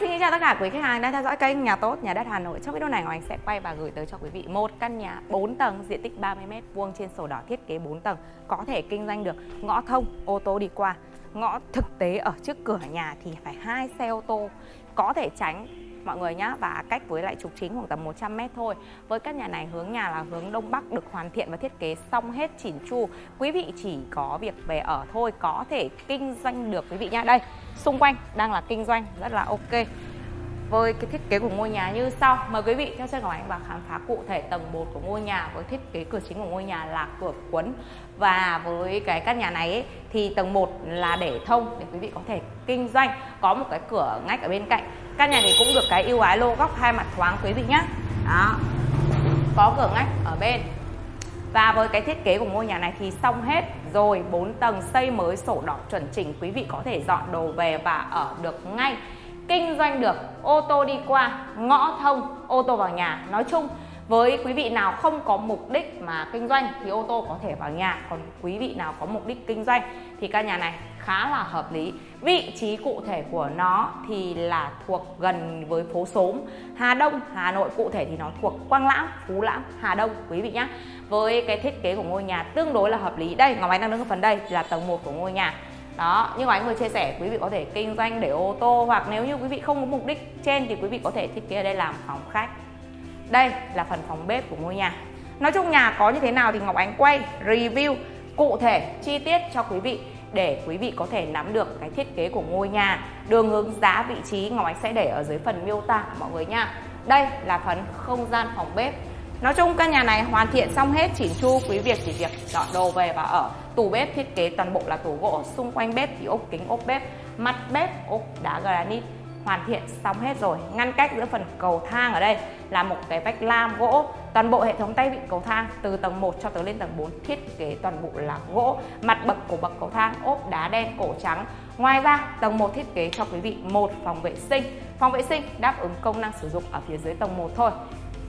xin chào tất cả quý khách hàng đang theo dõi kênh Nhà Tốt, Nhà Đất Hà Nội. Trong video này, Ngọc sẽ quay và gửi tới cho quý vị một căn nhà 4 tầng, diện tích 30m vuông trên sổ đỏ thiết kế 4 tầng, có thể kinh doanh được ngõ thông, ô tô đi qua. Ngõ thực tế ở trước cửa nhà thì phải hai xe ô tô, có thể tránh mọi người nhé và cách với lại trục chính khoảng tầm 100 m thôi. Với căn nhà này hướng nhà là hướng đông bắc được hoàn thiện và thiết kế xong hết chỉn chu. Quý vị chỉ có việc về ở thôi có thể kinh doanh được quý vị nhá. Đây, xung quanh đang là kinh doanh rất là ok với cái thiết kế của ngôi nhà như sau. Mời quý vị theo chân Ngọc Ánh và khám phá cụ thể tầng 1 của ngôi nhà với thiết kế cửa chính của ngôi nhà là cửa cuốn. Và với cái căn nhà này ấy, thì tầng 1 là để thông để quý vị có thể kinh doanh. Có một cái cửa ngách ở bên cạnh. Căn nhà này cũng được cái ưu ái lô góc hai mặt thoáng quý vị nhé đó. Có cửa ngách ở bên. Và với cái thiết kế của ngôi nhà này thì xong hết. Rồi 4 tầng xây mới sổ đỏ chuẩn chỉnh quý vị có thể dọn đồ về và ở được ngay kinh doanh được ô tô đi qua, ngõ thông, ô tô vào nhà. Nói chung, với quý vị nào không có mục đích mà kinh doanh thì ô tô có thể vào nhà. Còn quý vị nào có mục đích kinh doanh thì căn nhà này khá là hợp lý. Vị trí cụ thể của nó thì là thuộc gần với phố xóm. Hà Đông, Hà Nội cụ thể thì nó thuộc Quang Lãng Phú Lãng Hà Đông. Quý vị nhé với cái thiết kế của ngôi nhà tương đối là hợp lý. Đây, Ngọc Ánh đang đứng ở phần đây là tầng 1 của ngôi nhà đó, như anh vừa chia sẻ, quý vị có thể kinh doanh để ô tô hoặc nếu như quý vị không có mục đích trên thì quý vị có thể thiết kế ở đây làm phòng khách. Đây là phần phòng bếp của ngôi nhà. Nói chung nhà có như thế nào thì ngọc ánh quay, review cụ thể, chi tiết cho quý vị để quý vị có thể nắm được cái thiết kế của ngôi nhà, đường hướng, giá, vị trí. Ngọc ánh sẽ để ở dưới phần miêu tả mọi người nha. Đây là phần không gian phòng bếp. Nói chung căn nhà này hoàn thiện xong hết, chỉn chu, quý việc chỉ việc dọn đồ về và ở tủ bếp thiết kế toàn bộ là tủ gỗ. Xung quanh bếp thì ốp kính, ốp bếp, mặt bếp, ốp đá granite. Hoàn thiện xong hết rồi. Ngăn cách giữa phần cầu thang ở đây là một cái vách lam gỗ. Toàn bộ hệ thống tay vịn cầu thang từ tầng 1 cho tới lên tầng 4 thiết kế toàn bộ là gỗ. Mặt bậc của bậc cầu thang, ốp đá đen, cổ trắng. Ngoài ra, tầng 1 thiết kế cho quý vị một phòng vệ sinh. Phòng vệ sinh đáp ứng công năng sử dụng ở phía dưới tầng 1 thôi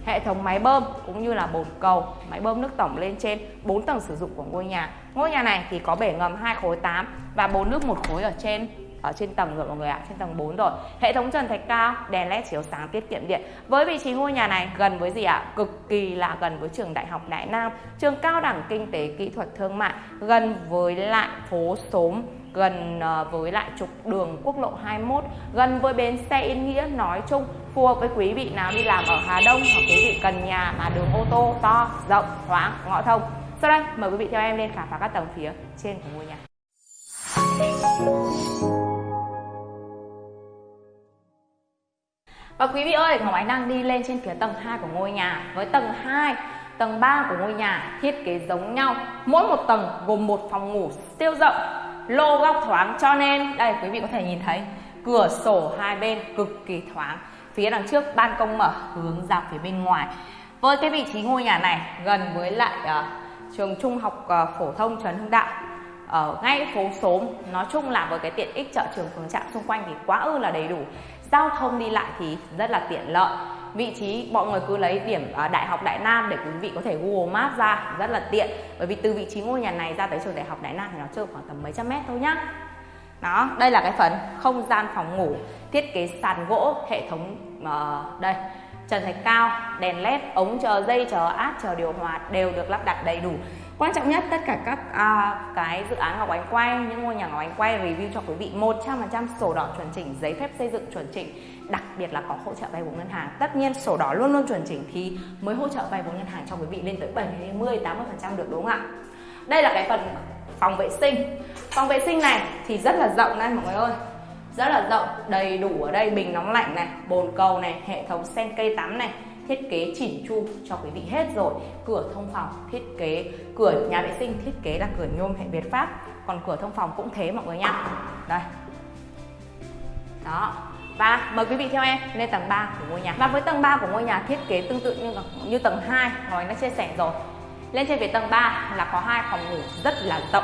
hệ thống máy bơm cũng như là bồn cầu, máy bơm nước tổng lên trên 4 tầng sử dụng của ngôi nhà. Ngôi nhà này thì có bể ngầm 2 khối 8 và bồn nước một khối ở trên ở trên tầng rồi mọi người ạ, trên tầng 4 rồi. Hệ thống trần thạch cao, đèn led chiếu sáng tiết kiệm điện. Với vị trí ngôi nhà này gần với gì ạ? Cực kỳ là gần với trường đại học đại nam, trường cao đẳng kinh tế kỹ thuật thương mại, gần với lại phố xóm gần ờ, với lại trục đường quốc lộ 21 gần với bến xe Yên Nghĩa nói chung phù hợp với quý vị nào đi làm ở Hà Đông hoặc quý vị cần nhà mà đường ô tô to rộng thoáng ngõ thông. Sau đây mời quý vị theo em lên khám phá các tầng phía trên của ngôi nhà. Và quý vị ơi, Ngọc Ánh đang đi lên trên phía tầng 2 của ngôi nhà. Với tầng 2, tầng 3 của ngôi nhà thiết kế giống nhau. Mỗi một tầng gồm một phòng ngủ siêu rộng Lô góc thoáng cho nên Đây quý vị có thể nhìn thấy Cửa sổ hai bên cực kỳ thoáng. Phía đằng trước ban công mở hướng ra phía bên ngoài. Với cái vị trí ngôi nhà này gần với lại uh, trường trung học uh, phổ thông Trần Hưng Đạo ở ngay phố xóm nói chung là với cái tiện ích chợ trường phường trạm xung quanh thì quá ư là đầy đủ. Giao thông đi lại thì rất là tiện lợi vị trí mọi người cứ lấy điểm à, đại học đại nam để quý vị có thể google maps ra rất là tiện. Bởi vì từ vị trí ngôi nhà này ra tới trường đại học đại nam thì nó chưa khoảng tầm mấy trăm mét thôi nhá. Đó đây là cái phần không gian phòng ngủ thiết kế sàn gỗ hệ thống uh, đây trần thạch cao đèn led ống chờ dây chờ áp chờ điều hòa đều được lắp đặt đầy đủ. Quan trọng nhất tất cả các à, cái dự án Ngọc Ánh quay những ngôi nhà Ngọc Ánh quay review cho quý vị 100% sổ đỏ chuẩn chỉnh giấy phép xây dựng chuẩn chỉnh đặc biệt là có hỗ trợ vay vốn ngân hàng. Tất nhiên sổ đỏ luôn luôn chuẩn chỉnh thì mới hỗ trợ vay vốn ngân hàng cho quý vị lên tới 70 80 phần trăm được đúng không ạ? Đây là cái phần phòng vệ sinh. Phòng vệ sinh này thì rất là rộng đây mọi người ơi rất là rộng, đầy đủ ở đây, bình nóng lạnh này, bồn cầu này, hệ thống sen cây tắm này, thiết kế chỉn chu cho quý vị hết rồi. Cửa thông phòng thiết kế, cửa nhà vệ sinh thiết kế là cửa nhôm hệ Việt Pháp. Còn cửa thông phòng cũng thế mọi người nha đây. Đó. Và mời quý vị theo em lên tầng 3 của ngôi nhà. Và với tầng 3 của ngôi nhà thiết kế tương tự như như tầng 2 rồi đã chia sẻ rồi. Lên trên về tầng 3 là có hai phòng ngủ rất là rộng.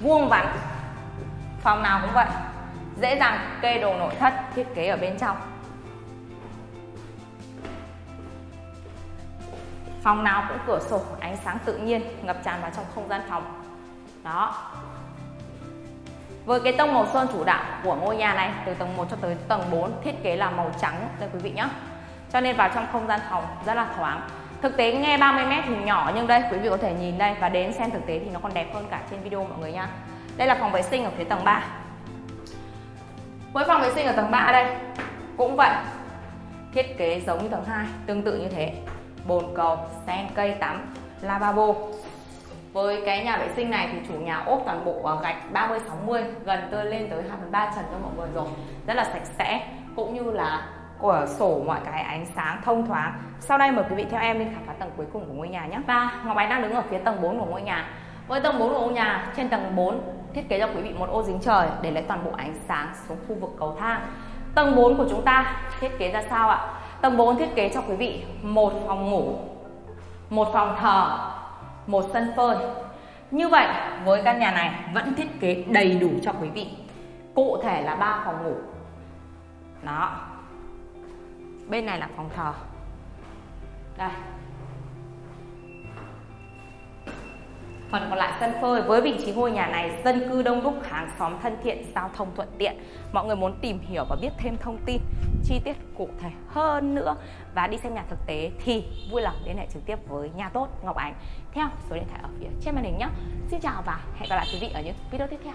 Vuông vắn phòng nào cũng vậy dễ dàng kê đồ nội thất, thiết kế ở bên trong. Phòng nào cũng cửa sổ, ánh sáng tự nhiên, ngập tràn vào trong không gian phòng. Đó. Với cái tông màu sơn chủ đạo của ngôi nhà này, từ tầng 1 cho tới tầng 4 thiết kế là màu trắng đây quý vị nhé cho nên vào trong không gian phòng, rất là thoáng. Thực tế nghe 30m thì nhỏ, nhưng đây quý vị có thể nhìn đây và đến xem thực tế thì nó còn đẹp hơn cả trên video mọi người nha đây là phòng vệ sinh ở phía tầng 3 với phòng vệ sinh ở tầng 3 đây. Cũng vậy thiết kế giống như tầng 2 tương tự như thế. Bồn cầu sen cây tắm lavabo. Với cái nhà vệ sinh này thì chủ nhà ốp toàn bộ gạch 30 60 gần tới lên tới 2 phần 3 trần cho mọi người rồi. Rất là sạch sẽ cũng như là của sổ mọi cái ánh sáng thông thoáng. Sau đây mời quý vị theo em lên khám phá tầng cuối cùng của ngôi nhà nhé. Và Ngọc Ánh đang đứng ở phía tầng 4 của ngôi nhà với tầng 4 của ngôi nhà, trên tầng 4 thiết kế cho quý vị một ô dính trời để lấy toàn bộ ánh sáng xuống khu vực cầu thang. Tầng 4 của chúng ta thiết kế ra sao ạ? Tầng 4 thiết kế cho quý vị một phòng ngủ, một phòng thờ, một sân phơi. Như vậy, với căn nhà này vẫn thiết kế đầy đủ cho quý vị. Cụ thể là ba phòng ngủ. Đó. Bên này là phòng thờ. Đây. Phần còn lại sân phơi với vị trí ngôi nhà này dân cư đông đúc, hàng xóm thân thiện, giao thông thuận tiện. Mọi người muốn tìm hiểu và biết thêm thông tin chi tiết cụ thể hơn nữa và đi xem nhà thực tế thì vui lòng liên hệ trực tiếp với nhà tốt Ngọc Ánh theo số điện thoại ở phía trên màn hình nhé. Xin chào và hẹn gặp lại quý vị ở những video tiếp theo.